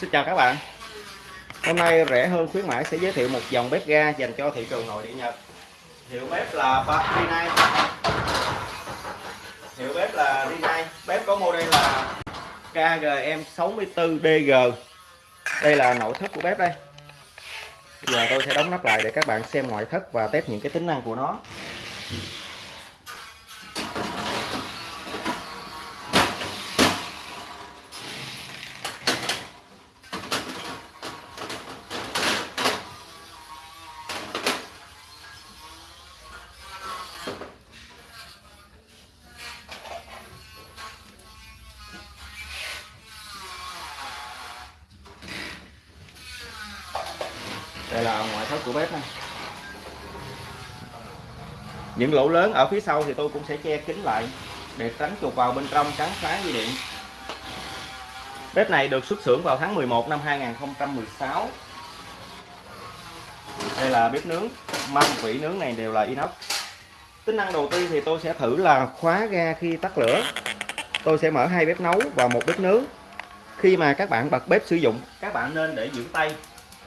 Xin chào các bạn. Hôm nay rẻ hơn khuyến mãi sẽ giới thiệu một dòng bếp ga dành cho thị trường nội địa Nhật. Hiệu bếp là Rinnai Hiệu bếp là Rinnai Bếp có model là KGM64DG Đây là nội thất của bếp đây. Bây giờ tôi sẽ đóng nắp lại để các bạn xem ngoại thất và test những cái tính năng của nó. Đây là ngoại thất của bếp này những lỗ lớn ở phía sau thì tôi cũng sẽ che kín lại để tránh chuột vào bên trong cắn phá dây điện. Bếp này được xuất xưởng vào tháng 11 năm 2016 đây là bếp nướng. Mâm, vỉ nướng này đều là inox. Tính năng đầu tiên thì tôi sẽ thử là khóa ga khi tắt lửa. Tôi sẽ mở hai bếp nấu và một bếp nướng. Khi mà các bạn bật bếp sử dụng, các bạn nên để giữ tay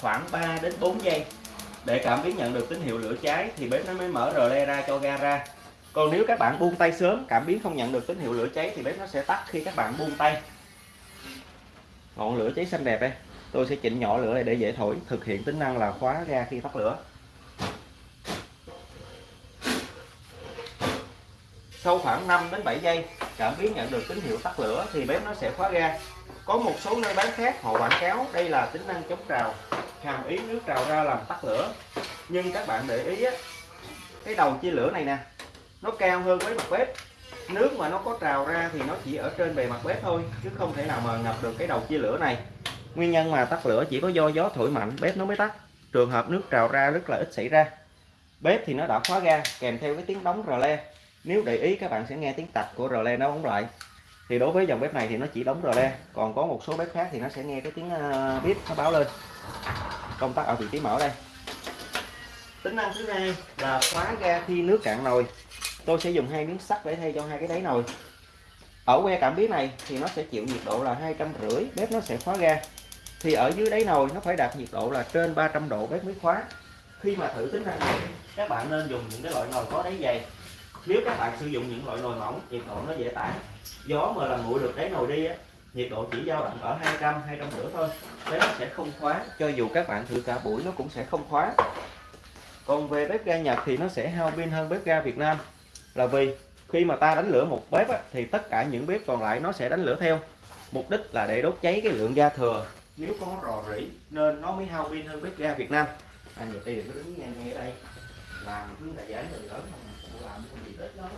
khoảng 3 đến 4 giây. Để cảm biến nhận được tín hiệu lửa cháy thì bếp nó mới mở rờ le ra cho ga ra. Còn nếu các bạn buông tay sớm, cảm biến không nhận được tín hiệu lửa cháy thì bếp nó sẽ tắt khi các bạn buông tay. Ngọn lửa cháy xanh đẹp đây. Tôi sẽ chỉnh nhỏ lửa này để dễ thổi, thực hiện tính năng là khóa ga khi tắt lửa. Sau khoảng 5 đến 7 giây, cảm biến nhận được tín hiệu tắt lửa thì bếp nó sẽ khóa ga. Có một số nơi bán khác họ quảng cáo đây là tính năng chống trào hàm ý nước trào ra làm tắt lửa. Nhưng các bạn để ý á, cái đầu chia lửa này nè nó cao hơn với mặt bếp. Nước mà nó có trào ra thì nó chỉ ở trên bề mặt bếp thôi chứ không thể nào mà ngập được cái đầu chia lửa này. Nguyên nhân mà tắt lửa chỉ có do gió thổi mạnh bếp nó mới tắt. Trường hợp nước trào ra rất là ít xảy ra. Bếp thì nó đã khóa ga kèm theo cái tiếng đóng rờ le. Nếu để ý các bạn sẽ nghe tiếng tạch của rờ le nó đóng lại. Thì đối với dòng bếp này thì nó chỉ đóng rờ le còn có một số bếp khác thì nó sẽ nghe cái tiếng ờ, bếp nó báo lên công tắc ở vị trí mở đây. Tính năng thứ hai là khóa ga khi nước cạn nồi. Tôi sẽ dùng hai miếng sắt để thay cho hai cái đáy nồi. Ở que cảm biến này thì nó sẽ chịu nhiệt độ là hai trăm rưỡi bếp nó sẽ khóa ga. Thì ở dưới đáy nồi nó phải đạt nhiệt độ là trên 300 độ bếp mới khóa. Khi mà thử tính năng này các bạn nên dùng những cái loại nồi có đáy dày. Nếu các bạn sử dụng những loại nồi mỏng nhiệt độ nó dễ tản gió mà làm nguội được đáy nồi đi á nhiệt độ chỉ dao động ở 200 250 thôi bếp nó sẽ không khóa cho dù các bạn thử cả buổi nó cũng sẽ không khóa còn về bếp ga Nhật thì nó sẽ hao pin hơn bếp ga Việt Nam là vì khi mà ta đánh lửa một bếp á, thì tất cả những bếp còn lại nó sẽ đánh lửa theo mục đích là để đốt cháy cái lượng ga thừa nếu có rò rỉ nên nó mới hao pin hơn bếp ga Việt Nam anh à, đừng có đứng ngang ngay ở đây làm cứ đại giải người lớn không làm cái gì tết đó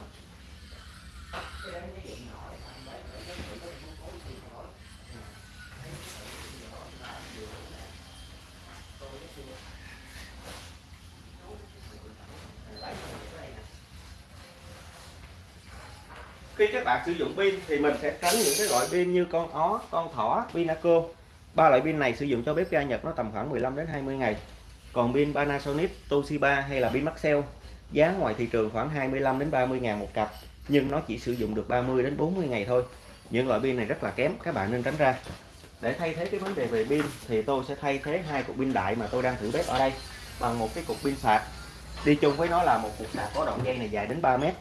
khi các bạn sử dụng pin thì mình sẽ tránh những cái loại pin như con ó, con thỏ, Pinaco. Ba loại pin này sử dụng cho bếp ga Nhật nó tầm khoảng 15 đến 20 ngày. Còn pin Panasonic, Toshiba hay là pin Maxell giá ngoài thị trường khoảng 25 đến 30 ngàn một cặp nhưng nó chỉ sử dụng được 30 đến 40 ngày thôi. Những loại pin này rất là kém, các bạn nên tránh ra. Để thay thế cái vấn đề về pin thì tôi sẽ thay thế hai cục pin đại mà tôi đang thử bếp ở đây bằng một cái cục pin sạc. Đi chung với nó là một cục sạc có đoạn dây này dài đến 3 mét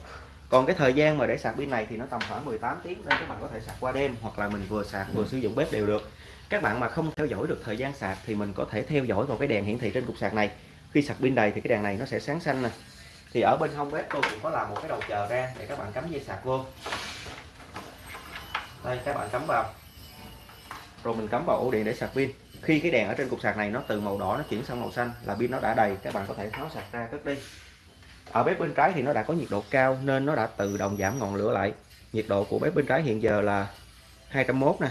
còn cái thời gian mà để sạc pin này thì nó tầm khoảng 18 tiếng nên các bạn có thể sạc qua đêm hoặc là mình vừa sạc vừa sử dụng bếp đều được. Các bạn mà không theo dõi được thời gian sạc thì mình có thể theo dõi vào cái đèn hiển thị trên cục sạc này. Khi sạc pin đầy thì cái đèn này nó sẽ sáng xanh nè. Thì ở bên hông bếp tôi cũng có làm một cái đầu chờ ra để các bạn cắm dây sạc vô. Đây, các bạn cắm vào. Rồi mình cắm vào ổ điện để sạc pin. Khi cái đèn ở trên cục sạc này nó từ màu đỏ nó chuyển sang màu xanh là pin nó đã đầy, các bạn có thể tháo sạc ra cất đi ở bếp bên trái thì nó đã có nhiệt độ cao nên nó đã tự động giảm ngọn lửa lại. Nhiệt độ của bếp bên trái hiện giờ là 201 nè.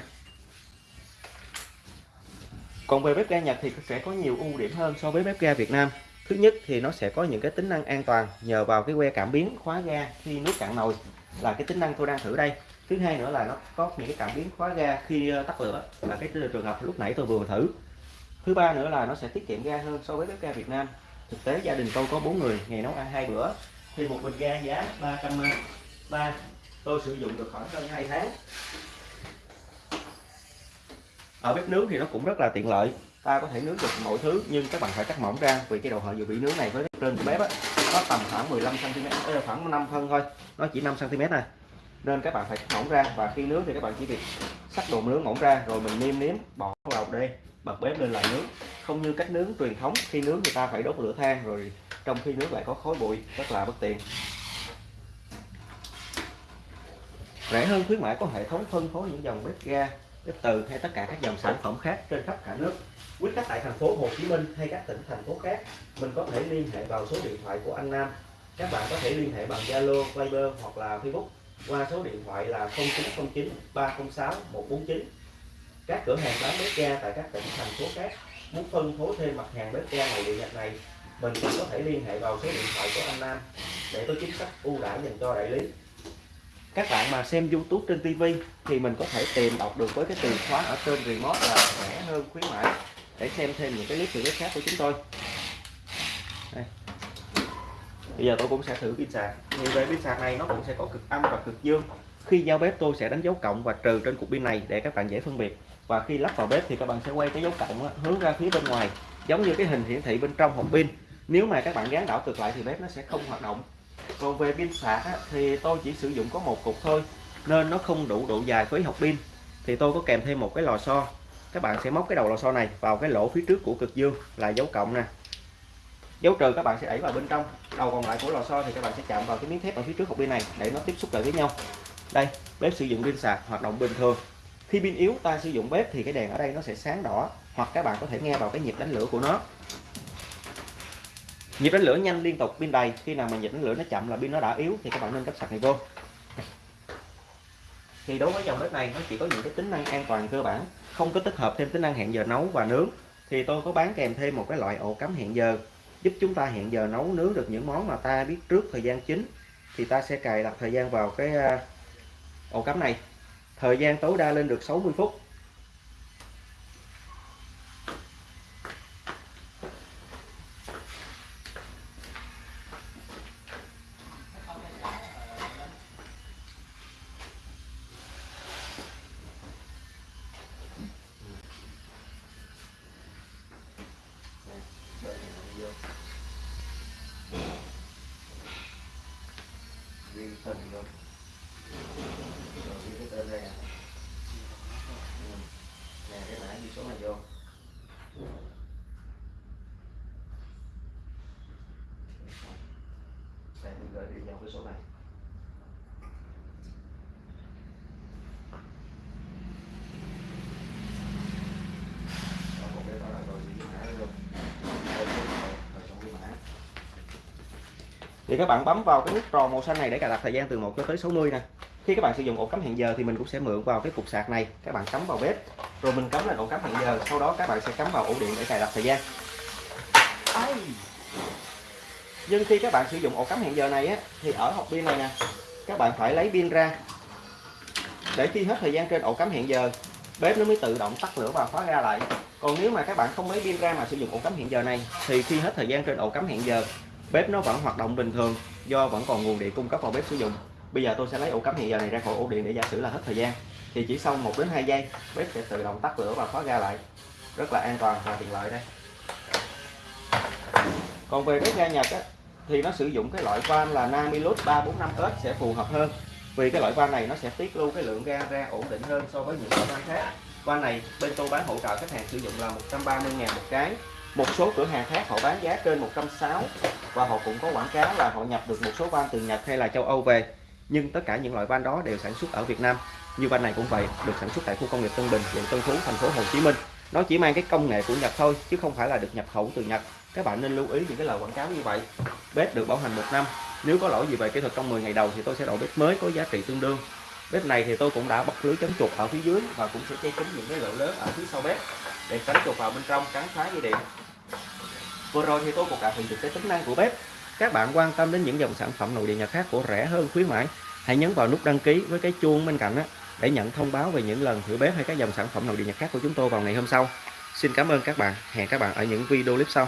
Còn về bếp ga Nhật thì sẽ có nhiều ưu điểm hơn so với bếp ga Việt Nam. Thứ nhất thì nó sẽ có những cái tính năng an toàn nhờ vào cái que cảm biến khóa ga khi nước cạn nồi là cái tính năng tôi đang thử đây. Thứ hai nữa là nó có những cái cảm biến khóa ga khi ờ, tắt lửa. Là cái trường hợp lúc nãy tôi vừa thử. Thứ ba nữa là nó sẽ tiết kiệm ga hơn so với bếp ga Việt Nam thực tế gia đình tôi có bốn người ngày nấu ăn hai bữa. Thì một bình ga giá 303 tôi sử dụng được khoảng hơn 2 tháng. Ở bếp nướng thì nó cũng rất là tiện lợi. Ta có thể nướng được mọi thứ nhưng các bạn phải cắt mỏng ra vì cái đầu hở dự bị nướng này với trên của bếp á, nó tầm khoảng 15 cm khoảng 5 phân thôi. Nó chỉ 5 cm này nên các bạn phải cắt mỏng ra và khi nướng thì các bạn chỉ việc sắc đồ nướng mỏng ra rồi mình nêm nếm bỏ vào đây bật bếp lên là nướng không như cách nướng truyền thống khi nướng người ta phải đốt lửa than rồi trong khi nướng lại có khói bụi rất là bất tiện. Rẻ hơn khuyến mãi có hệ thống phân phối những dòng bếp ga bếp từ hay tất cả các dòng sản phẩm khác trên khắp cả nước. Quý khách tại thành phố Hồ Chí Minh hay các tỉnh thành phố khác mình có thể liên hệ vào số điện thoại của anh Nam. Các bạn có thể liên hệ bằng Zalo, Viber hoặc là Facebook qua số điện thoại là 0909 306 149 các cửa hàng bán bếp ga tại các tỉnh thành phố khác muốn phân phối thêm mặt hàng bếp ga này, điện nhật này mình cũng có thể liên hệ vào số điện thoại của anh Nam để có chính sách ưu đãi dành cho đại lý. Các bạn mà xem YouTube trên TV thì mình có thể tìm đọc được với cái từ khóa ở trên remote là rẻ hơn khuyến mãi. Để xem thêm những cái clip thử khác của chúng tôi. Đây. bây giờ tôi cũng sẽ thử pin sạc như về pin sạc này nó cũng sẽ có cực âm và cực dương. Khi giao bếp tôi sẽ đánh dấu cộng và trừ trên cục pin này để các bạn dễ phân biệt và khi lắp vào bếp thì các bạn sẽ quay cái dấu cộng hướng ra phía bên ngoài giống như cái hình hiển thị bên trong hộp pin. Nếu mà các bạn gán đảo ngược lại thì bếp nó sẽ không hoạt động. Còn về pin sạc á, thì tôi chỉ sử dụng có một cục thôi nên nó không đủ độ dài với hộp pin. Thì tôi có kèm thêm một cái lò xo. Các bạn sẽ móc cái đầu lò xo này vào cái lỗ phía trước của cực dương là dấu cộng nè. Dấu trừ các bạn sẽ đẩy vào bên trong đầu còn lại của lò xo thì các bạn sẽ chạm vào cái miếng thép ở phía trước hộp pin này để nó tiếp xúc lại với nhau. Đây bếp sử dụng pin sạc hoạt động bình thường khi pin yếu, ta sử dụng bếp thì cái đèn ở đây nó sẽ sáng đỏ, hoặc các bạn có thể nghe vào cái nhịp đánh lửa của nó. Nhịp đánh lửa nhanh liên tục, pin đầy. Khi nào mà nhịp đánh lửa nó chậm là pin nó đã yếu thì các bạn nên cấp sạc này vô. Thì đối với dòng bếp này, nó chỉ có những cái tính năng an toàn cơ bản, không có tích hợp thêm tính năng hẹn giờ nấu và nướng. Thì tôi có bán kèm thêm một cái loại ổ cắm hẹn giờ, giúp chúng ta hẹn giờ nấu nướng được những món mà ta biết trước thời gian chính. Thì ta sẽ cài đặt thời gian vào cái à, ổ cắm này thời gian tối đa lên được 60 phút ghi hình luôn rồi ghi cái tên đây nè ừ. nè cái mã ghi số này vô đây mình gửi đi vào cái số này thì các bạn bấm vào cái nút tròn màu xanh này để cài đặt thời gian từ 1 cho tới 60 nè. Khi các bạn sử dụng ổ cắm hẹn giờ thì mình cũng sẽ mượn vào cái cục sạc này. Các bạn cắm vào bếp rồi mình cắm lên ổ cắm hẹn giờ. Sau đó các bạn sẽ cắm vào ổ điện để cài đặt thời gian. Nhưng khi các bạn sử dụng ổ cắm hẹn giờ này á, thì ở hộp pin này nè các bạn phải lấy pin ra. Để khi hết thời gian trên ổ cắm hẹn giờ bếp nó mới tự động tắt lửa và khóa ra lại. Còn nếu mà các bạn không lấy pin ra mà sử dụng ổ cắm hẹn giờ này thì khi hết thời gian trên ổ cắm hẹn giờ bếp nó vẫn hoạt động bình thường do vẫn còn nguồn điện cung cấp vào bếp sử dụng. Bây giờ tôi sẽ lấy ổ cắm hiện giờ này ra khỏi ổ điện để giả sử là hết thời gian. Thì chỉ sau 1 đến 2 giây bếp sẽ tự động tắt lửa và khóa ga lại. Rất là an toàn và tiện lợi đây. Còn về bếp ga Nhật á, thì nó sử dụng cái loại van là Namilus 345S sẽ phù hợp hơn. Vì cái loại van này nó sẽ tiết lưu cái lượng ga ra ổn định hơn so với những loại van khác. Van này bên tôi bán hỗ trợ khách hàng sử dụng là 130 ngàn một cái một số cửa hàng khác họ bán giá trên 160 và họ cũng có quảng cáo là họ nhập được một số van từ Nhật hay là châu Âu về. Nhưng tất cả những loại van đó đều sản xuất ở Việt Nam. Như van này cũng vậy, được sản xuất tại khu công nghiệp Tân Bình quận Tân Phú, thành phố Hồ Chí Minh. Nó chỉ mang cái công nghệ của Nhật thôi, chứ không phải là được nhập khẩu từ Nhật. Các bạn nên lưu ý những cái lời quảng cáo như vậy. Bếp được bảo hành một năm. Nếu có lỗi gì về kỹ thuật trong 10 ngày đầu thì tôi sẽ đổi bếp mới có giá trị tương đương. Bếp này thì tôi cũng đã bọc lưới chống chuột ở phía dưới và cũng sẽ che kín những cái lỗ lớn ở phía sau bếp để tránh chuột vào bên trong cắn phá dây điện. Vừa rồi thì tôi cũng đã được cái tính năng của bếp. Các bạn quan tâm đến những dòng sản phẩm nội địa nhà khác của rẻ hơn, khuyến mãi, hãy nhấn vào nút đăng ký với cái chuông bên cạnh đó để nhận thông báo về những lần thử bếp hay các dòng sản phẩm nội địa nhật khác của chúng tôi vào ngày hôm sau. Xin cảm ơn các bạn. Hẹn các bạn ở những video clip sau.